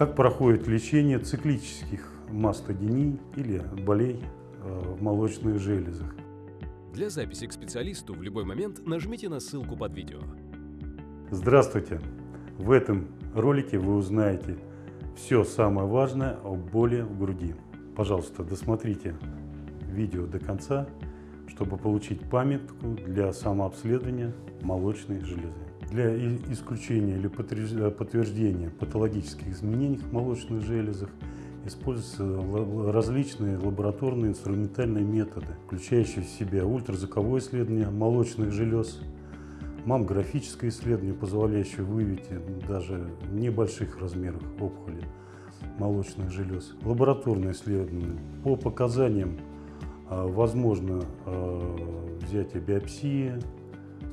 Как проходит лечение циклических мастодиний или болей э, в молочных железах? Для записи к специалисту в любой момент нажмите на ссылку под видео. Здравствуйте! В этом ролике вы узнаете все самое важное о боли в груди. Пожалуйста, досмотрите видео до конца, чтобы получить памятку для самообследования молочной железы. Для исключения или подтверждения патологических изменений в молочных железах используются различные лабораторные инструментальные методы, включающие в себя ультразвуковое исследование молочных желез, маммографическое исследование, позволяющее выявить даже в небольших размерах опухоли молочных желез, лабораторное исследование. По показаниям а, возможно взятие биопсии,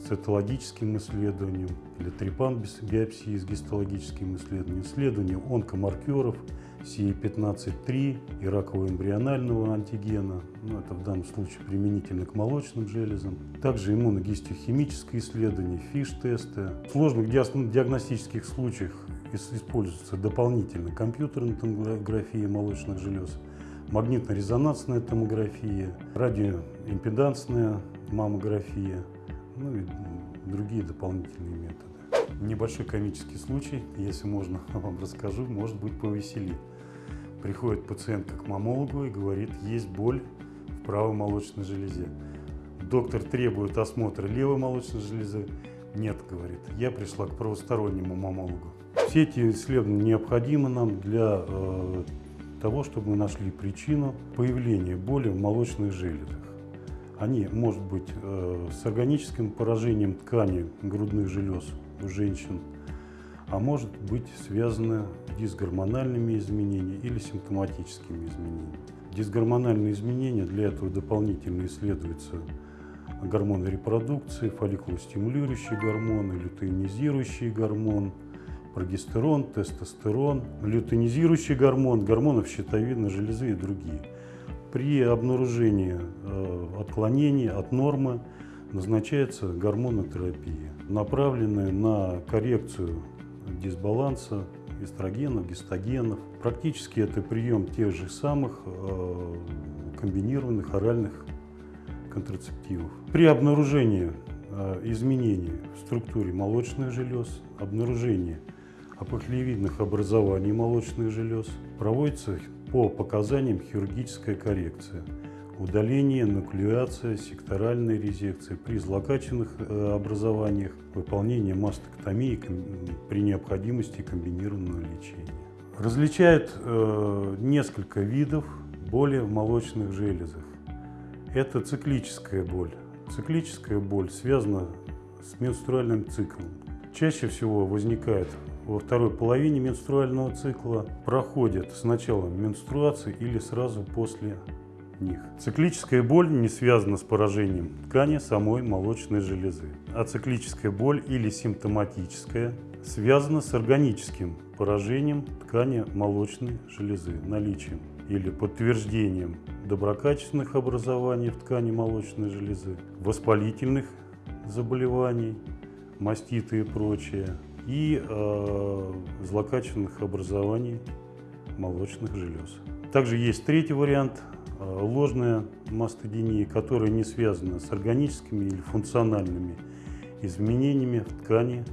цитологическим исследованием или трипан биопсии с гистологическим исследованием, исследованием онкомаркеров CE15-3 и ракового эмбрионального антигена, ну, это в данном случае применительно к молочным железам. Также иммуногистохимическое исследование, фиш-тесты. В сложных диагностических случаях используется дополнительно компьютерная томография молочных желез, магнитно-резонансная томография, радиоимпедансная маммография, ну и другие дополнительные методы. Небольшой комический случай, если можно, вам расскажу, может быть повеселит. Приходит пациентка к мамологу и говорит, есть боль в правой молочной железе. Доктор требует осмотра левой молочной железы. Нет, говорит, я пришла к правостороннему мамологу. Все эти исследования необходимы нам для э, того, чтобы мы нашли причину появления боли в молочных железах. Они, может быть, э, с органическим поражением ткани грудных желез у женщин, а может быть связаны дисгормональными изменениями или симптоматическими изменениями. Дисгормональные изменения для этого дополнительно исследуются гормоны репродукции, фолликулостимулирующие гормоны, лютеинизирующий гормон, прогестерон, тестостерон, лютеинизирующий гормон, гормоны щитовидной железы и другие – при обнаружении э, отклонений от нормы назначается гормонотерапия, направленная на коррекцию дисбаланса эстрогенов, гистогенов. Практически это прием тех же самых э, комбинированных оральных контрацептивов. При обнаружении э, изменений в структуре молочных желез, обнаружении опухолевидных образований молочных желез проводится по показаниям хирургическая коррекция, удаление, нуклеация, секторальная резекция при злокачественных э, образованиях, выполнение мастектомии при необходимости комбинированного лечения. Различают э, несколько видов боли в молочных железах. Это циклическая боль. Циклическая боль связана с менструальным циклом. Чаще всего возникает во второй половине менструального цикла проходят с началом менструации или сразу после них. Циклическая боль не связана с поражением ткани самой молочной железы, а циклическая боль или симптоматическая связана с органическим поражением ткани молочной железы, наличием или подтверждением доброкачественных образований в ткани молочной железы, воспалительных заболеваний, маститы и прочее, и э, злокачественных образований молочных желез. Также есть третий вариант э, – ложная мастодиния, которая не связана с органическими или функциональными изменениями в ткани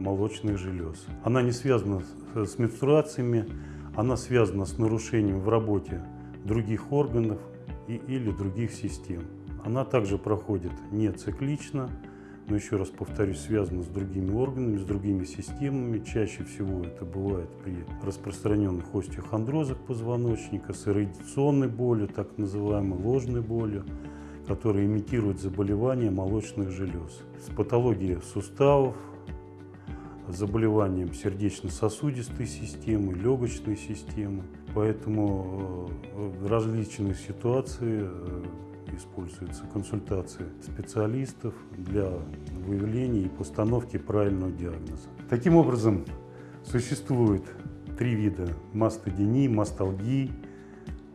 молочных желез. Она не связана с менструациями, она связана с нарушением в работе других органов и, или других систем. Она также проходит не циклично, но еще раз повторюсь, связано с другими органами, с другими системами. Чаще всего это бывает при распространенных остеохондрозах позвоночника, с радиационной болью, так называемой ложной болью, которая имитирует заболевания молочных желез, с патологией суставов, заболеванием сердечно-сосудистой системы, легочной системы. Поэтому э, в различных ситуациях э, используются консультации специалистов для выявления и постановки правильного диагноза. Таким образом, существует три вида мастодинии, масталгии,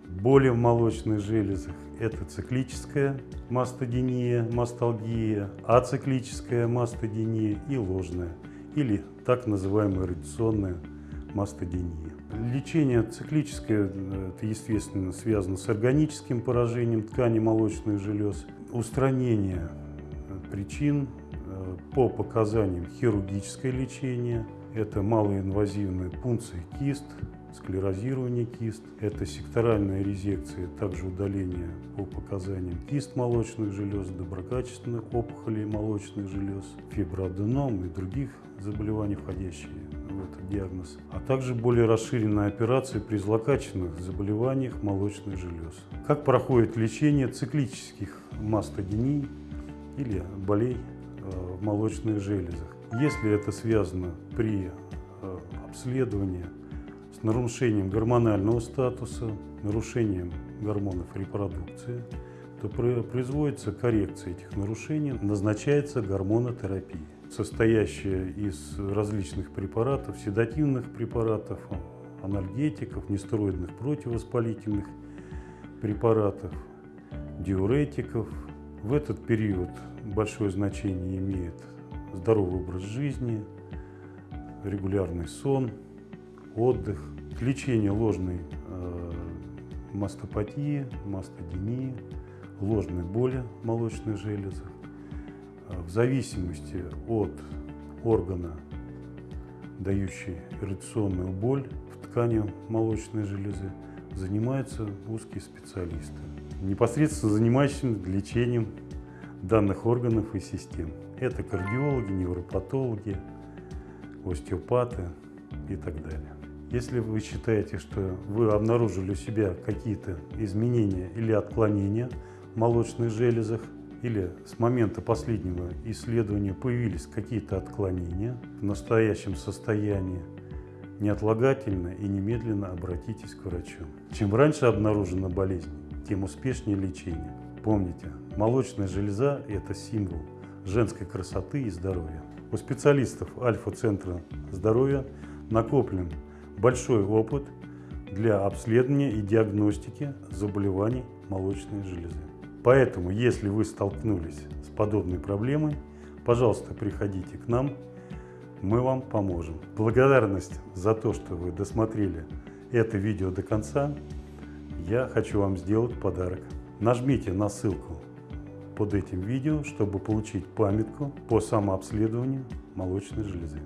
боли в молочных железах. Это циклическая мастодиния, масталгия, ациклическая мастодиния и ложная, или так называемая радиационная мастодиния. Лечение циклическое, это, естественно, связано с органическим поражением ткани молочных желез. Устранение э, причин э, по показаниям хирургическое лечение. Это малоинвазивная пункция кист, склерозирование кист. Это секторальная резекция, также удаление по показаниям кист молочных желез, доброкачественных опухолей молочных желез, фиброаденом и других заболеваний, входящие в этот диагноз, а также более расширенная операция при злокачественных заболеваниях молочных желез. Как проходит лечение циклических мастодиний или болей э, в молочных железах? Если это связано при э, обследовании с нарушением гормонального статуса, нарушением гормонов репродукции, то производится коррекция этих нарушений, назначается гормонотерапия состоящая из различных препаратов, седативных препаратов, анальгетиков, нестероидных противовоспалительных препаратов, диуретиков. В этот период большое значение имеет здоровый образ жизни, регулярный сон, отдых, лечение ложной э, мастопатии, мастодинии, ложной боли в молочных железах, в зависимости от органа, дающий ирригационную боль в ткани молочной железы, занимаются узкие специалисты, непосредственно занимающиеся лечением данных органов и систем. Это кардиологи, невропатологи, остеопаты и так далее. Если вы считаете, что вы обнаружили у себя какие-то изменения или отклонения в молочных железах, или с момента последнего исследования появились какие-то отклонения в настоящем состоянии, неотлагательно и немедленно обратитесь к врачу. Чем раньше обнаружена болезнь, тем успешнее лечение. Помните, молочная железа – это символ женской красоты и здоровья. У специалистов Альфа-центра здоровья накоплен большой опыт для обследования и диагностики заболеваний молочной железы. Поэтому, если вы столкнулись с подобной проблемой, пожалуйста, приходите к нам, мы вам поможем. Благодарность за то, что вы досмотрели это видео до конца, я хочу вам сделать подарок. Нажмите на ссылку под этим видео, чтобы получить памятку по самообследованию молочной железы.